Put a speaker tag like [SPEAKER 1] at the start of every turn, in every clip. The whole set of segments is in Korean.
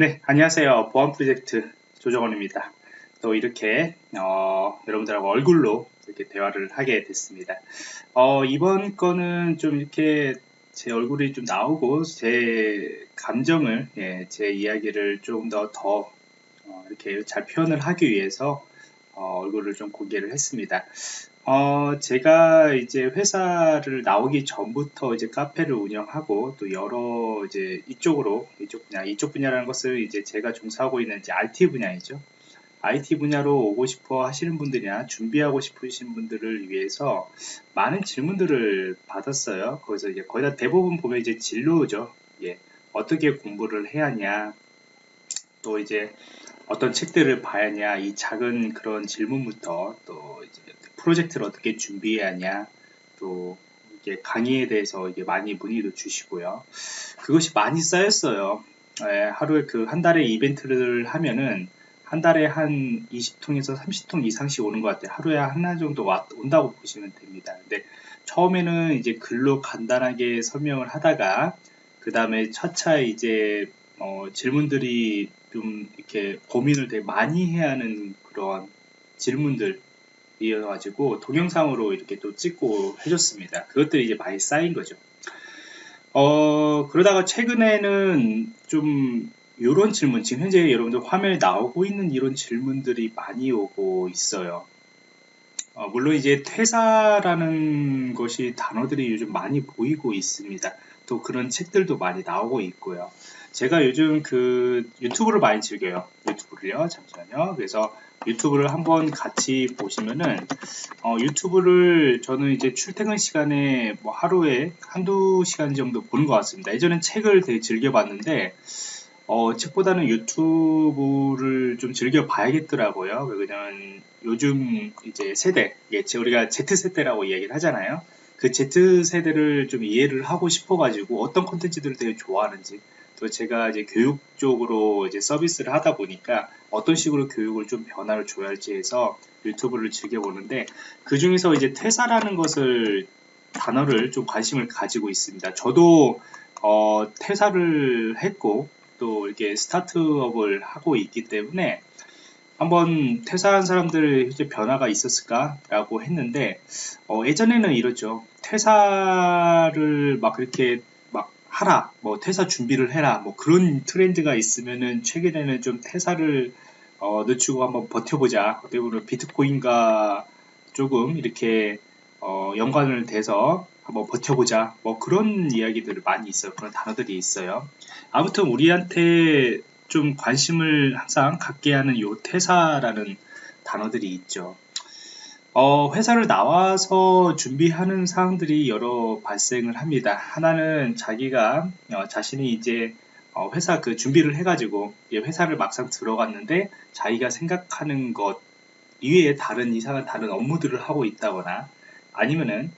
[SPEAKER 1] 네, 안녕하세요. 보안 프로젝트 조정원입니다. 또 이렇게 어, 여러분들하고 얼굴로 이렇게 대화를 하게 됐습니다. 어, 이번 거는 좀 이렇게 제 얼굴이 좀 나오고 제 감정을 예, 제 이야기를 좀 더더 더, 어, 이렇게 잘 표현을 하기 위해서 어, 얼굴을 좀 공개를 했습니다. 어, 제가 이제 회사를 나오기 전부터 이제 카페를 운영하고 또 여러 이제 이쪽으로 이쪽 분야 이쪽 분야라는 것을 이제 제가 종사하고 있는 이제 IT 분야이죠. IT 분야로 오고 싶어 하시는 분들이나 준비하고 싶으신 분들을 위해서 많은 질문들을 받았어요. 거기서 이제 거의 다 대부분 보면 이제 진로죠. 예. 어떻게 공부를 해야 하냐. 또 이제 어떤 책들을 봐야 하냐. 이 작은 그런 질문부터 또 이제 프로젝트를 어떻게 준비해야 하냐. 또 이게 강의에 대해서 이게 많이 문의도 주시고요. 그것이 많이 쌓였어요. 예, 하루에 그 한 달에 이벤트를 하면은 한 달에 한 20통에서 30통 이상씩 오는 것 같아요. 하루에 하나 정도 와, 온다고 보시면 됩니다. 근데 처음에는 이제 글로 간단하게 설명을 하다가 그 다음에 차차 이제 어, 질문들이 좀 이렇게 고민을 되게 많이 해야 하는 그런 질문들 이어가지고 동영상으로 이렇게 또 찍고 해줬습니다. 그것들이 이제 많이 쌓인 거죠. 어, 그러다가 최근에는 좀 이런 질문, 지금 현재 여러분들 화면에 나오고 있는 이런 질문들이 많이 오고 있어요. 어, 물론 이제 퇴사라는 것이 단어들이 요즘 많이 보이고 있습니다. 또 그런 책들도 많이 나오고 있고요. 제가 요즘 그 유튜브를 많이 즐겨요. 유튜브를요. 잠시만요. 그래서 유튜브를 한번 같이 보시면은 어, 유튜브를 저는 이제 출퇴근 시간에 뭐 하루에 한두 시간 정도 보는 것 같습니다. 예전엔 책을 되게 즐겨봤는데 어, 책보다는 유튜브를 좀 즐겨 봐야겠더라고요. 왜냐면 요즘 이제 세대, 예, 우리가 Z세대라고 이야기를 하잖아요. 그 Z세대를 좀 이해를 하고 싶어가지고 어떤 콘텐츠들을 되게 좋아하는지 또 제가 이제 교육 쪽으로 이제 서비스를 하다 보니까 어떤 식으로 교육을 좀 변화를 줘야 할지 해서 유튜브를 즐겨보는데 그 중에서 이제 퇴사라는 것을 단어를 좀 관심을 가지고 있습니다. 저도 어, 퇴사를 했고 또 이렇게 스타트업을 하고 있기 때문에 한번 퇴사한 사람들 이제 변화가 있었을까라고 했는데 어, 예전에는 이렇죠. 퇴사를 막 그렇게 막 하라 뭐 퇴사 준비를 해라 뭐 그런 트렌드가 있으면은 최근에는 좀 퇴사를 어, 늦추고 한번 버텨보자. 보면 비트코인과 조금 이렇게 어, 연관을 돼서 한번 버텨보자. 뭐 그런 이야기들을 많이 있어요. 그런 단어들이 있어요. 아무튼 우리한테 좀 관심을 항상 갖게 하는 요 퇴사라는 단어들이 있죠. 어, 회사를 나와서 준비하는 사항들이 여러 발생을 합니다. 하나는 자기가 어, 자신이 이제 어, 회사 그 준비를 해가지고 회사를 막상 들어갔는데 자기가 생각하는 것 이외에 다른 이상한 다른 업무들을 하고 있다거나 아니면은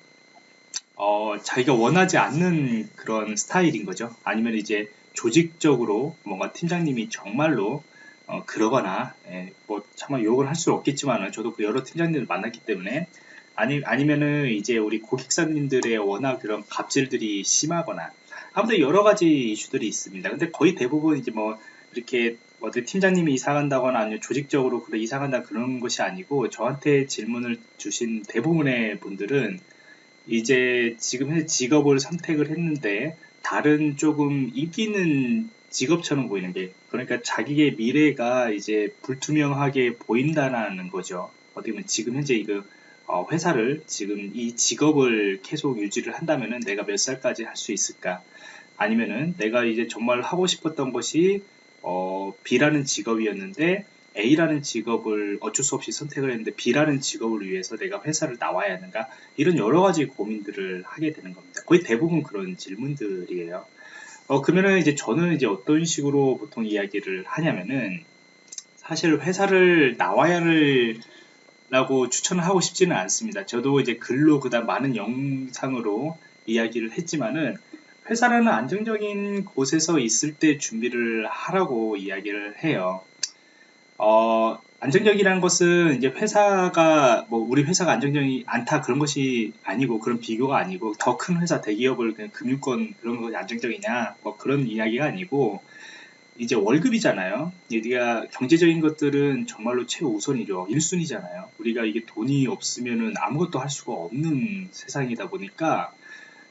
[SPEAKER 1] 어, 자기가 원하지 않는 그런 스타일인 거죠. 아니면 이제 조직적으로 뭔가 팀장님이 정말로 어, 그러거나 예, 뭐 차마 욕을 할수 없겠지만 저도 그 여러 팀장님을 만났기 때문에 아니 아니면은 이제 우리 고객사님들의 워낙 그런 갑질들이 심하거나 아무튼 여러 가지 이슈들이 있습니다. 근데 거의 대부분 이제 뭐 이렇게 어디 팀장님이 이사간다거나 아니면 조직적으로 그래 이사간다 그런 것이 아니고 저한테 질문을 주신 대부분의 분들은 이제 지금 현재 직업을 선택을 했는데 다른 조금 이기는 직업처럼 보이는 게 그러니까 자기의 미래가 이제 불투명하게 보인다는 거죠. 어떻게 보면 지금 현재 이거 어, 회사를 지금 이 직업을 계속 유지를 한다면은 내가 몇 살까지 할 수 있을까? 아니면은 내가 이제 정말 하고 싶었던 것이 어, B라는 직업이었는데 A라는 직업을 어쩔 수 없이 선택을 했는데 B라는 직업을 위해서 내가 회사를 나와야 하는가 이런 여러 가지 고민들을 하게 되는 겁니다. 거의 대부분 그런 질문들이에요. 어, 그러면은 이제 저는 이제 어떤 식으로 보통 이야기를 하냐면은 사실 회사를 나와야 를 라고 추천을 하고 싶지는 않습니다. 저도 이제 글로 그다음 많은 영상으로 이야기를 했지만은 회사라는 안정적인 곳에서 있을 때 준비를 하라고 이야기를 해요. 어, 안정적이라는 것은 이제 회사가 뭐 우리 회사가 안정적이 않다 그런 것이 아니고 그런 비교가 아니고 더 큰 회사 대기업을 그냥 금융권 그런 것이 안정적이냐 뭐 그런 이야기가 아니고 이제 월급이잖아요. 우리가 경제적인 것들은 정말로 최우선이죠. 1순위잖아요. 우리가 이게 돈이 없으면은 아무것도 할 수가 없는 세상이다 보니까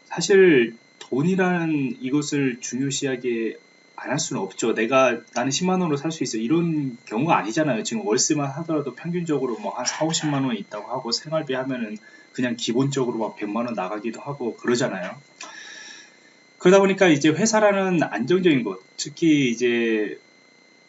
[SPEAKER 1] 사실 돈이라는 이것을 중요시하게 안 할 수는 없죠. 내가 나는 10만 원으로 살 수 있어. 이런 경우가 아니잖아요. 지금 월세만 하더라도 평균적으로 뭐 한 4, 50만 원 있다고 하고 생활비 하면은 그냥 기본적으로 막 100만 원 나가기도 하고 그러잖아요. 그러다 보니까 이제 회사라는 안정적인 곳, 특히 이제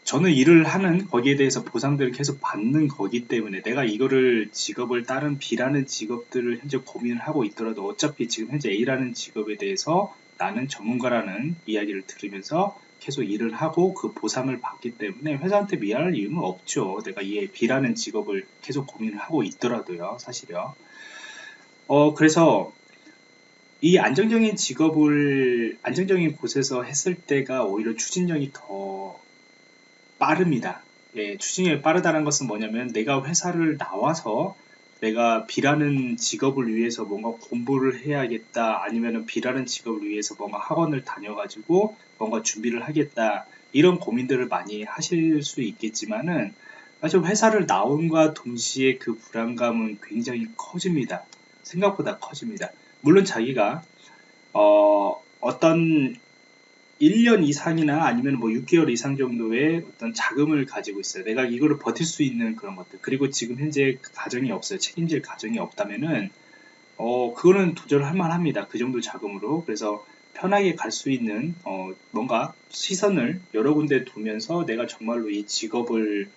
[SPEAKER 1] 저는 일을 하는 거기에 대해서 보상들을 계속 받는 거기 때문에 내가 이거를 직업을 다른 B라는 직업들을 현재 고민을 하고 있더라도 어차피 지금 현재 A라는 직업에 대해서 나는 전문가라는 이야기를 들으면서 계속 일을 하고 그 보상을 받기 때문에 회사한테 미안할 이유는 없죠. 내가 이 B라는 직업을 계속 고민을 하고 있더라도요, 사실요. 어, 그래서 이 안정적인 직업을 안정적인 곳에서 했을 때가 오히려 추진력이 더 빠릅니다. 예, 추진력이 빠르다는 것은 뭐냐면 내가 회사를 나와서 내가 B라는 직업을 위해서 뭔가 공부를 해야겠다 아니면 B라는 직업을 위해서 뭔가 학원을 다녀가지고 뭔가 준비를 하겠다 이런 고민들을 많이 하실 수 있겠지만은 사실 회사를 나온과 동시에 그 불안감은 굉장히 커집니다. 생각보다 커집니다. 물론 자기가 어, 어떤 1년 이상이나 아니면 뭐 6개월 이상 정도의 어떤 자금을 가지고 있어요. 내가 이거를 버틸 수 있는 그런 것들. 그리고 지금 현재 가정이 없어요. 책임질 가정이 없다면은, 어, 그거는 도전할 만합니다. 그 정도 자금으로. 그래서 편하게 갈 수 있는, 어, 뭔가 시선을 여러 군데 두면서 내가 정말로 이 직업을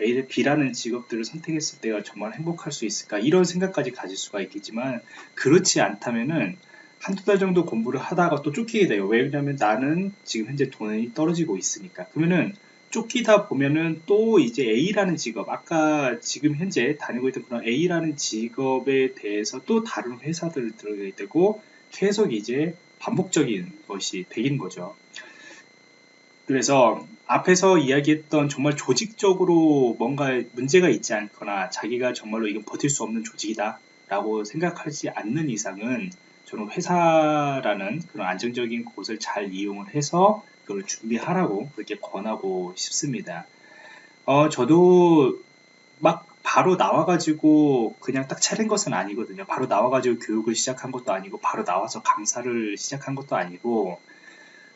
[SPEAKER 1] A, B라는 직업들을 선택했을 때가 정말 행복할 수 있을까? 이런 생각까지 가질 수가 있겠지만, 그렇지 않다면은, 한두 달 정도 공부를 하다가 또 쫓기게 돼요. 왜냐면 나는 지금 현재 돈이 떨어지고 있으니까. 그러면은 쫓기다 보면은 또 이제 A라는 직업, 아까 지금 현재 다니고 있던 그런 A라는 직업에 대해서 또 다른 회사들을 들어가게 되고 계속 이제 반복적인 것이 되긴 거죠. 그래서 앞에서 이야기했던 정말 조직적으로 뭔가 문제가 있지 않거나 자기가 정말로 이건 버틸 수 없는 조직이다 라고 생각하지 않는 이상은 저는 회사라는 그런 안정적인 곳을 잘 이용을 해서 그걸 준비하라고 그렇게 권하고 싶습니다. 어, 저도 막 바로 나와가지고 그냥 딱 차린 것은 아니거든요. 바로 나와가지고 교육을 시작한 것도 아니고 바로 나와서 강사를 시작한 것도 아니고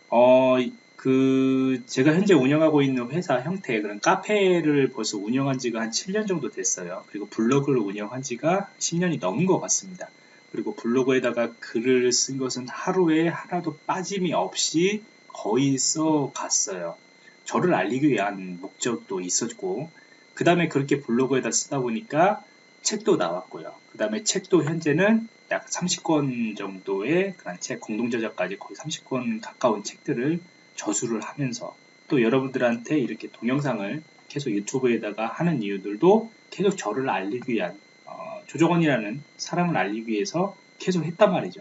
[SPEAKER 1] 어, 그 제가 현재 운영하고 있는 회사 형태의 그런 카페를 벌써 운영한 지가 한 7년 정도 됐어요. 그리고 블로그를 운영한 지가 10년이 넘은 것 같습니다. 그리고 블로그에다가 글을 쓴 것은 하루에 하나도 빠짐이 없이 거의 써 갔어요. 저를 알리기 위한 목적도 있었고, 그 다음에 그렇게 블로그에다 쓰다 보니까 책도 나왔고요. 그 다음에 책도 현재는 약 30권 정도의 그런 책, 공동저작까지 거의 30권 가까운 책들을 저수를 하면서 또 여러분들한테 이렇게 동영상을 계속 유튜브에다가 하는 이유들도 계속 저를 알리기 위한 조정원이라는 사람을 알리기 위해서 계속 했단 말이죠.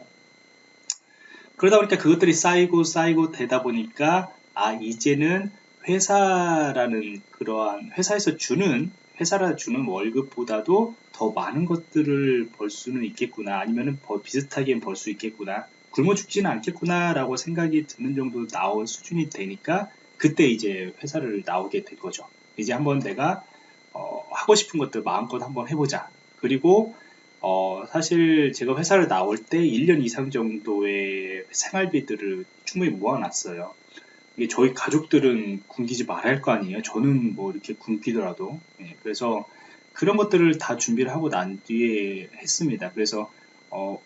[SPEAKER 1] 그러다 보니까 그것들이 쌓이고 쌓이고 되다 보니까 아 이제는 회사라는 그러한 회사에서 주는 회사라 주는 월급보다도 더 많은 것들을 벌 수는 있겠구나. 아니면은 비슷하게 벌 수 있겠구나. 굶어 죽지는 않겠구나 라고 생각이 드는 정도 나올 수준이 되니까 그때 이제 회사를 나오게 된 거죠. 이제 한번 내가 어, 하고 싶은 것들 마음껏 한번 해보자 그리고 어, 사실 제가 회사를 나올 때 1년 이상 정도의 생활비들을 충분히 모아놨어요. 이게 저희 가족들은 굶기지 말아야 할거 아니에요. 저는 뭐 이렇게 굶기더라도. 예, 그래서 그런 것들을 다 준비를 하고 난 뒤에 했습니다. 그래서 어,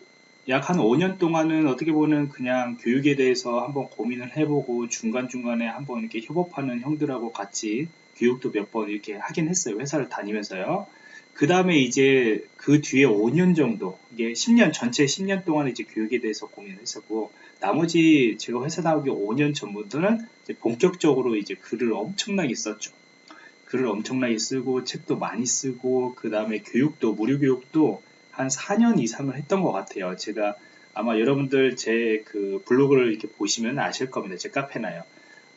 [SPEAKER 1] 약 한 5년 동안은 어떻게 보면 그냥 교육에 대해서 한번 고민을 해보고 중간중간에 한번 이렇게 협업하는 형들하고 같이 교육도 몇 번 이렇게 하긴 했어요. 회사를 다니면서요. 그 다음에 이제 그 뒤에 5년 정도, 이게 10년, 전체 10년 동안 이제 교육에 대해서 고민을 했었고, 나머지 제가 회사 나오기 5년 전부터는 이제 본격적으로 이제 글을 엄청나게 썼죠. 글을 엄청나게 쓰고, 책도 많이 쓰고, 그 다음에 교육도, 무료 교육도 한 4년 이상을 했던 것 같아요. 제가 아마 여러분들 제 그 블로그를 이렇게 보시면 아실 겁니다. 제 카페나요.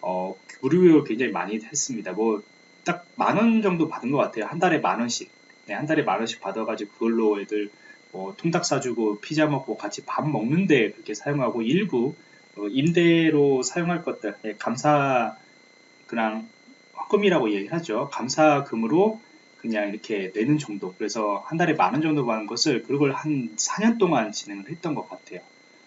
[SPEAKER 1] 어, 무료 교육 굉장히 많이 했습니다. 뭐, 딱 만 원 정도 받은 것 같아요. 한 달에 만 원씩. 네, 한 달에 만 원씩 받아가지고 그걸로 애들 뭐 통닭 사주고 피자 먹고 같이 밥 먹는데 그렇게 사용하고 일부 어, 임대로 사용할 것들 예, 감사 그냥 헌금이라고 얘기하죠. 감사금으로 그냥 이렇게 내는 정도. 그래서 한 달에 만 원 정도 받는 것을 그걸 한 4년 동안 진행을 했던 것 같아요.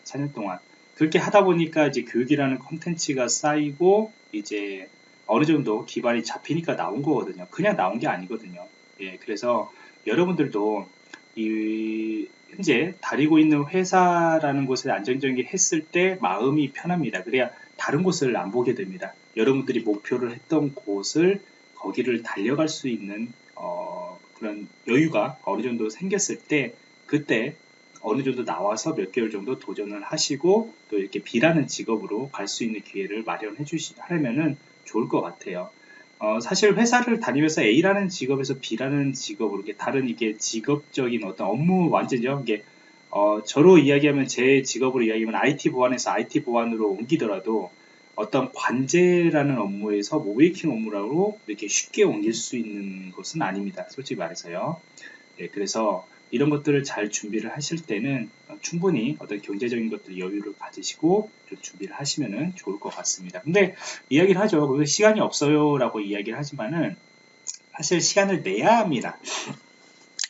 [SPEAKER 1] 4년 동안. 그렇게 하다 보니까 이제 교육이라는 컨텐츠가 쌓이고 이제 어느 정도 기반이 잡히니까 나온 거거든요. 그냥 나온 게 아니거든요. 예, 그래서 여러분들도 이 현재 다니고 있는 회사라는 곳에 안정적인 했을 때 마음이 편합니다. 그래야 다른 곳을 안 보게 됩니다. 여러분들이 목표를 했던 곳을 거기를 달려갈 수 있는 어, 그런 여유가 어느 정도 생겼을 때 그때 어느 정도 나와서 몇 개월 정도 도전을 하시고 또 이렇게 B라는 직업으로 갈 수 있는 기회를 마련해 주시려면은 좋을 것 같아요. 어, 사실 회사를 다니면서 A라는 직업에서 B라는 직업으로 이게 다른 이게 직업적인 어떤 업무 완전요 이게 어, 저로 이야기하면 제 직업으로 이야기하면 IT 보안에서 IT 보안으로 옮기더라도 어떤 관제라는 업무에서 모베이킹 업무라고 이렇게 쉽게 옮길 수 있는 것은 아닙니다. 솔직히 말해서요. 네, 그래서 이런 것들을 잘 준비를 하실 때는 충분히 어떤 경제적인 것들 여유를 가지시고 좀 준비를 하시면 좋을 것 같습니다. 근데 이야기를 하죠. 시간이 없어요 라고 이야기를 하지만은 사실 시간을 내야 합니다.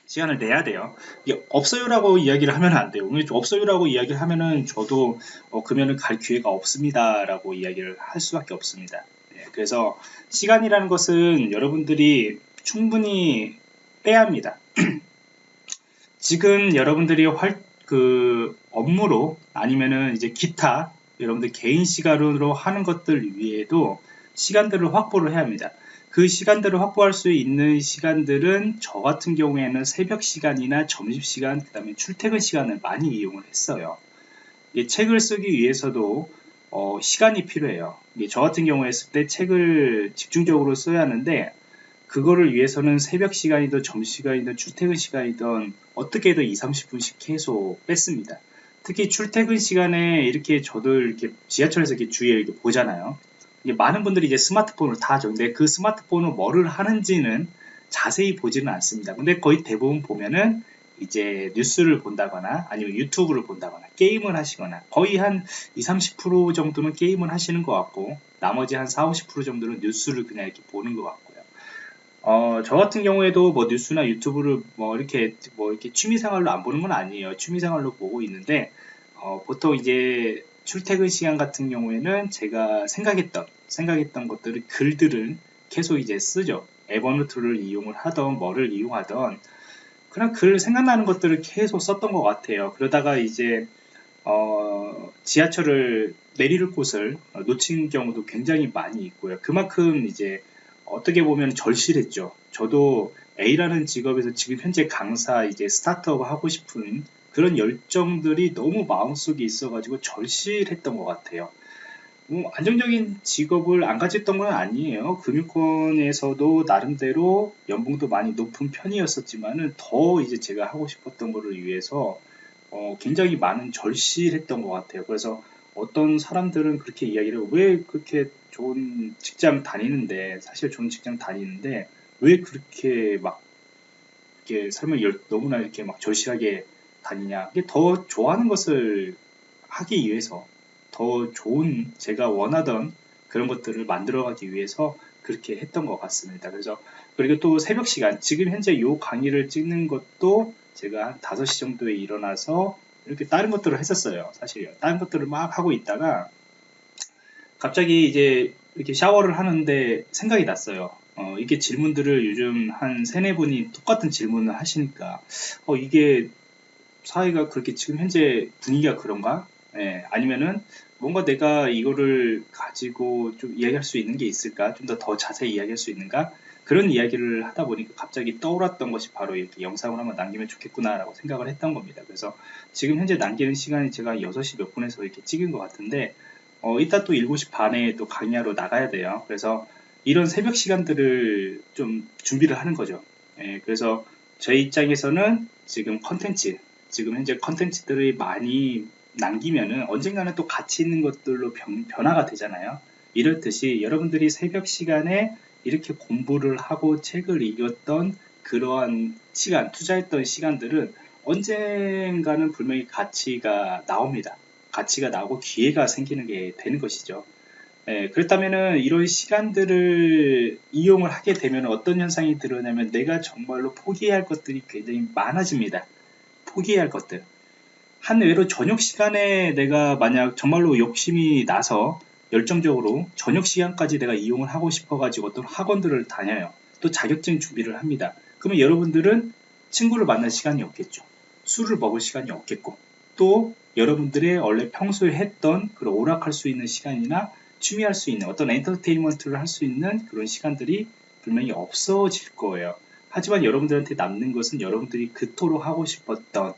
[SPEAKER 1] 시간을 내야 돼요. 이게 없어요라고 이야기를 하면 안 돼요. 없어요라고 이야기를 하면은 저도 어, 그러면은 갈 기회가 없습니다라고 이야기를 할 수밖에 없습니다. 네, 그래서 시간이라는 것은 여러분들이 충분히 빼야 합니다. 지금 여러분들이 활, 그 업무로 아니면은 이제 기타 여러분들 개인 시간으로 하는 것들 위에도 시간들을 확보를 해야 합니다. 그 시간들을 확보할 수 있는 시간들은 저 같은 경우에는 새벽 시간이나 점심 시간 그 다음에 출퇴근 시간을 많이 이용을 했어요 책을 쓰기 위해서도 어, 시간이 필요해요 저 같은 경우에 했을 때 책을 집중적으로 써야 하는데 그거를 위해서는 새벽 시간이든 점심시간이든 출퇴근 시간이든 어떻게든 2, 30분씩 계속 뺐습니다 특히 출퇴근 시간에 이렇게 저도 이렇게 지하철에서 이렇게 주위에 이렇게 보잖아요 많은 분들이 이제 스마트폰을 다 하죠. 근데 그 스마트폰은 뭐를 하는지는 자세히 보지는 않습니다. 근데 거의 대부분 보면은 이제 뉴스를 본다거나 아니면 유튜브를 본다거나 게임을 하시거나 거의 한 20, 30% 정도는 게임을 하시는 것 같고 나머지 한 40, 50% 정도는 뉴스를 그냥 이렇게 보는 것 같고요. 어, 저 같은 경우에도 뭐 뉴스나 유튜브를 뭐 이렇게 뭐 이렇게 취미생활로 안 보는 건 아니에요. 취미생활로 보고 있는데 어, 보통 이제 출퇴근 시간 같은 경우에는 제가 생각했던 생각했던 것들을 글들을 계속 이제 쓰죠. 에버노트를 이용을 하던 뭐를 이용하던 그냥 글 생각나는 것들을 계속 썼던 것 같아요. 그러다가 이제 어, 지하철을 내릴 곳을 놓친 경우도 굉장히 많이 있고요. 그만큼 이제 어떻게 보면 절실했죠. 저도 A라는 직업에서 지금 현재 강사 이제 스타트업 하고 싶은 그런 열정들이 너무 마음속에 있어가지고 절실했던 것 같아요. 뭐 안정적인 직업을 안 가졌던 건 아니에요. 금융권에서도 나름대로 연봉도 많이 높은 편이었었지만은 더 이제 제가 하고 싶었던 거를 위해서 어 굉장히 많은 절실했던 것 같아요. 그래서 어떤 사람들은 그렇게 이야기를 왜 그렇게 좋은 직장 다니는데 사실 좋은 직장 다니는데 왜 그렇게 막 이렇게 삶을 너무나 이렇게 막 절실하게 다니냐 이게 더 좋아하는 것을 하기 위해서 더 좋은 제가 원하던 그런 것들을 만들어가기 위해서 그렇게 했던 것 같습니다. 그래서 그리고 또 새벽 시간 지금 현재 이 강의를 찍는 것도 제가 한 5시 정도에 일어나서 이렇게 다른 것들을 했었어요. 사실요. 다른 것들을 막 하고 있다가 갑자기 이제 이렇게 샤워를 하는데 생각이 났어요. 어, 이게 질문들을 요즘 한 세네 분이 똑같은 질문을 하시니까 어, 이게 사회가 그렇게 지금 현재 분위기가 그런가? 예, 아니면은 뭔가 내가 이거를 가지고 좀 이야기할 수 있는 게 있을까? 좀 더더 자세히 이야기할 수 있는가? 그런 이야기를 하다 보니까 갑자기 떠올랐던 것이 바로 이렇게 영상을 한번 남기면 좋겠구나라고 생각을 했던 겁니다. 그래서 지금 현재 남기는 시간이 제가 6시 몇 분에서 이렇게 찍은 것 같은데 어, 이따 또 7시 반에 또 강의하러 나가야 돼요. 그래서 이런 새벽 시간들을 좀 준비를 하는 거죠. 예, 그래서 저희 입장에서는 지금 컨텐츠 지금 현재 컨텐츠들이 많이 남기면은 언젠가는 또 가치 있는 것들로 변, 변화가 되잖아요. 이렇듯이 여러분들이 새벽 시간에 이렇게 공부를 하고 책을 읽었던 그러한 시간, 투자했던 시간들은 언젠가는 분명히 가치가 나옵니다. 가치가 나오고 기회가 생기는 게 되는 것이죠. 예, 그렇다면은 이런 시간들을 이용을 하게 되면 어떤 현상이 드러나면 내가 정말로 포기해야 할 것들이 굉장히 많아집니다. 포기해야 할 것들. 한 외로 저녁 시간에 내가 만약 정말로 욕심이 나서 열정적으로 저녁 시간까지 내가 이용을 하고 싶어 가지고 어떤 학원들을 다녀요. 또 자격증 준비를 합니다. 그러면 여러분들은 친구를 만날 시간이 없겠죠. 술을 먹을 시간이 없겠고 또 여러분들의 원래 평소에 했던 그런 오락할 수 있는 시간이나 취미할 수 있는 어떤 엔터테인먼트를 할 수 있는 그런 시간들이 분명히 없어질 거예요. 하지만 여러분들한테 남는 것은 여러분들이 그토록 하고 싶었던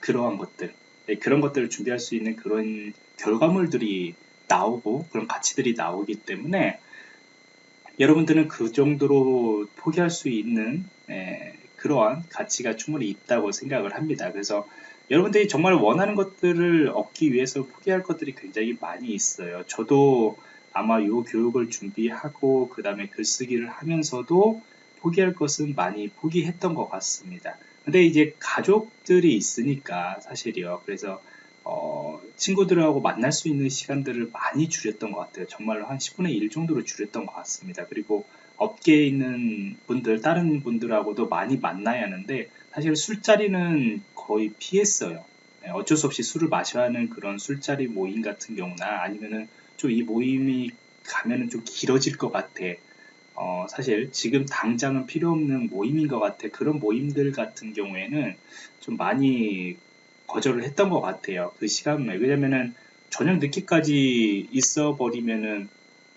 [SPEAKER 1] 그러한 것들, 네, 그런 것들을 준비할 수 있는 그런 결과물들이 나오고 그런 가치들이 나오기 때문에 여러분들은 그 정도로 포기할 수 있는 예, 그러한 가치가 충분히 있다고 생각을 합니다. 그래서 여러분들이 정말 원하는 것들을 얻기 위해서 포기할 것들이 굉장히 많이 있어요. 저도 아마 이 교육을 준비하고 그 다음에 글쓰기를 하면서도 포기할 것은 많이 포기했던 것 같습니다. 근데 이제 가족들이 있으니까 사실이요. 그래서 어, 친구들하고 만날 수 있는 시간들을 많이 줄였던 것 같아요. 정말로 한 10분의 1 정도로 줄였던 것 같습니다. 그리고 업계에 있는 분들, 다른 분들하고도 많이 만나야 하는데 사실 술자리는 거의 피했어요. 네, 어쩔 수 없이 술을 마셔야 하는 그런 술자리 모임 같은 경우나 아니면은 좀 이 모임이 가면은 좀 길어질 것 같아. 어, 사실 지금 당장은 필요 없는 모임인 것 같아. 그런 모임들 같은 경우에는 좀 많이 거절을 했던 것 같아요. 그 시간에. 왜냐면은 저녁 늦게까지 있어 버리면은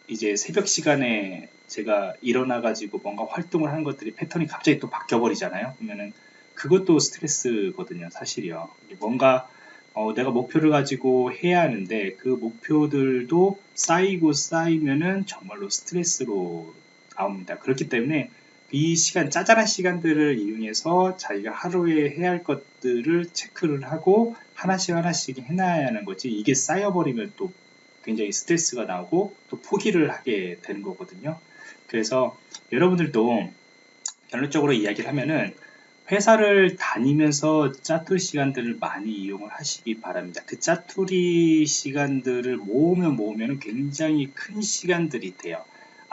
[SPEAKER 1] 이제 새벽 시간에 제가 일어나가지고 뭔가 활동을 하는 것들이 패턴이 갑자기 또 바뀌어버리잖아요. 그러면은 그것도 스트레스거든요. 사실이요. 뭔가 어, 내가 목표를 가지고 해야 하는데 그 목표들도 쌓이고 쌓이면은 정말로 스트레스로 나옵니다. 그렇기 때문에 이 시간, 짜잘한 시간들을 이용해서 자기가 하루에 해야 할 것들을 체크를 하고 하나씩 하나씩 해놔야 하는 거지 이게 쌓여버리면 또 굉장히 스트레스가 나오고 또 포기를 하게 되는 거거든요. 그래서 여러분들도 결론적으로 이야기를 하면은 회사를 다니면서 짜투리 시간들을 많이 이용을 하시기 바랍니다. 그 짜투리 시간들을 모으면 모으면 굉장히 큰 시간들이 돼요.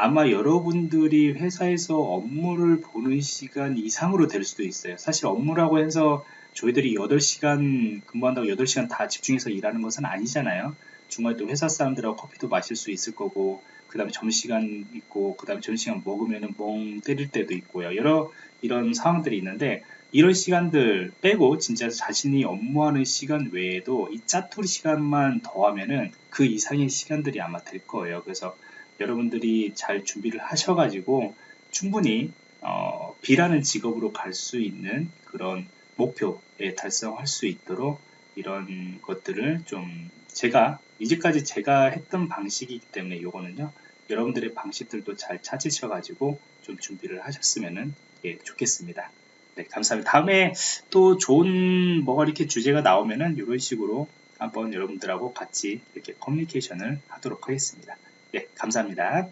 [SPEAKER 1] 아마 여러분들이 회사에서 업무를 보는 시간 이상으로 될 수도 있어요. 사실 업무라고 해서 저희들이 8시간 근무한다고 8시간 다 집중해서 일하는 것은 아니잖아요. 중간에 또 회사 사람들하고 커피도 마실 수 있을 거고 그 다음에 점심시간 있고 그 다음에 점심시간 먹으면 멍 때릴 때도 있고요. 여러 이런 상황들이 있는데 이런 시간들 빼고 진짜 자신이 업무하는 시간 외에도 이 짜투리 시간만 더하면은 그 이상의 시간들이 아마 될 거예요. 그래서 여러분들이 잘 준비를 하셔가지고 충분히 어, B라는 직업으로 갈 수 있는 그런 목표에 달성할 수 있도록 이런 것들을 좀 제가 이제까지 제가 했던 방식이기 때문에 이거는요 여러분들의 방식들도 잘 찾으셔가지고 좀 준비를 하셨으면 예, 좋겠습니다. 네, 감사합니다. 다음에 또 좋은 뭐가 이렇게 주제가 나오면은 이런 식으로 한번 여러분들하고 같이 이렇게 커뮤니케이션을 하도록 하겠습니다. 네, 감사합니다.